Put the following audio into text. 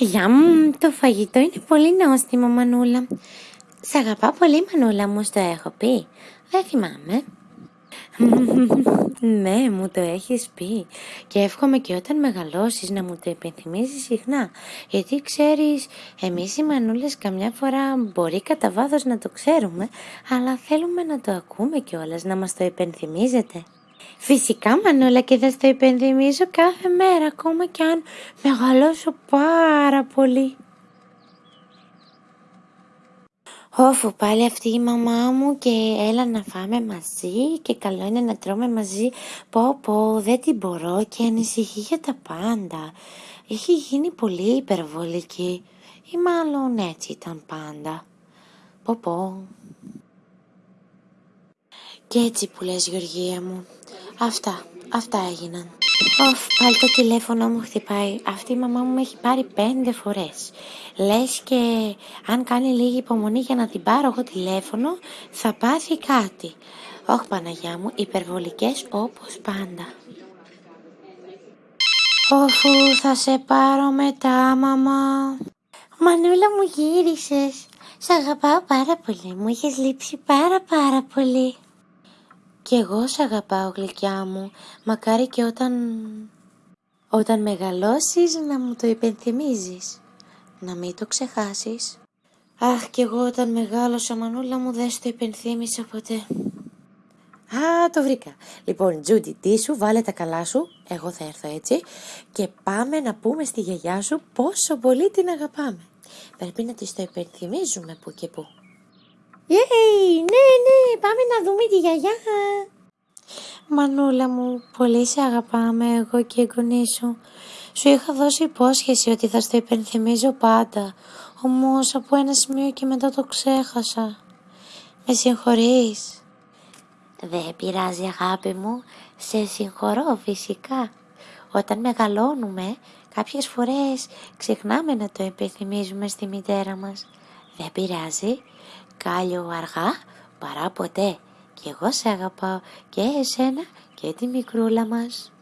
Γεια μου, το φαγητό είναι πολύ νόστιμο, Μανούλα. Σ' αγαπάω πολύ, Μανούλα μου, το έχω πει. Δεν θυμάμαι. ναι, μου το έχεις πει και εύχομαι και όταν μεγαλώσεις να μου το υπενθυμίζεις συχνά γιατί ξέρεις, εμείς οι μανούλες καμιά φορά μπορεί κατά βάθος να το ξέρουμε αλλά θέλουμε να το ακούμε κιόλας, να μας το υπενθυμίζετε. Φυσικά Μανούλα και θα στο υπενθυμίζω κάθε μέρα ακόμα κι αν μεγαλώσω πάρα πολύ. Όφου πάλι αυτή η μαμά μου και έλα να φάμε μαζί και καλό είναι να τρώμε μαζί. Πω πω δεν την μπορώ και ανησυχεί για τα πάντα. Έχει γίνει πολύ υπερβολική ή μάλλον έτσι ήταν πάντα. Πω πω. Και έτσι που λες Γεωργία μου. Αυτά, αυτά έγιναν. Οφ, πάλι το τηλέφωνο μου χτυπάει. Αυτή η μαμά μου με έχει πάρει πέντε φορές. Λες και αν κάνει λίγη υπομονή για να την πάρω εγώ τηλέφωνο, θα πάθει κάτι. Όχι Παναγιά μου, υπερβολικές όπως πάντα. Όχου, θα σε πάρω μετά, μαμά. Μανούλα μου γύρισες. Σ' αγαπάω πάρα πολύ. Μου είχες λείψει πάρα πάρα πολύ. Κι εγώ σ' αγαπάω γλυκιά μου, μακάρι και όταν... Όταν μεγαλώσεις να μου το υπενθυμίζεις, να μην το ξεχάσεις. Αχ, κι εγώ όταν μεγάλωσα μανούλα μου δεν το υπενθύμισα ποτέ. Α, το βρήκα. Λοιπόν, Τζούντι, τι σου, βάλε τα καλά σου, εγώ θα έρθω έτσι, και πάμε να πούμε στη γιαγιά σου πόσο πολύ την αγαπάμε. Πρέπει να της το υπενθυμίζουμε που και που. Yay, ναι, ναι, πάμε να δούμε τη γιαγιά. Μανούλα μου, πολύ σε αγαπάμε εγώ και η γονή σου. Σου είχα δώσει υπόσχεση ότι θα στο υπενθυμίζω πάντα, όμως από ένα σημείο και μετά το ξέχασα. Με συγχωρείς; Δεν πειράζει αγάπη μου, σε συγχωρώ φυσικά. Όταν μεγαλώνουμε, κάποιες φορές ξεχνάμε να το υπενθυμίζουμε στη μητέρα μας. Δεν πειράζει, κάλιο αργά παρά ποτέ. Και εγώ σε αγαπάω και εσένα και τη μικρούλα μας.